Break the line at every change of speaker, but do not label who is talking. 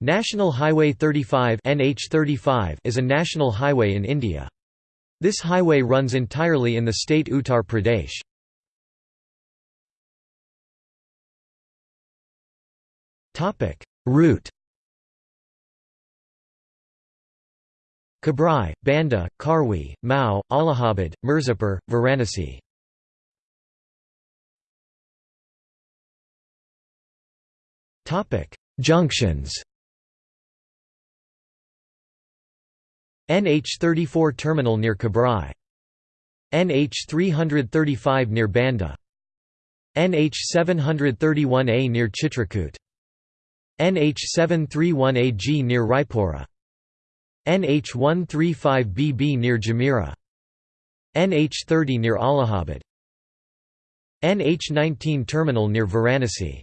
National Highway 35 NH35 is a national highway in India. This highway runs entirely in the state Uttar Pradesh. Route Kabrai, Banda, Karwi, Mhow, Allahabad, Mirzapur, Varanasi Junctions NH34 terminal near Kabrai NH335 near Banda. NH731A near Chitrakoot NH731AG near Raipura. NH135BB near Jamira NH30 near Allahabad. NH19 terminal near Varanasi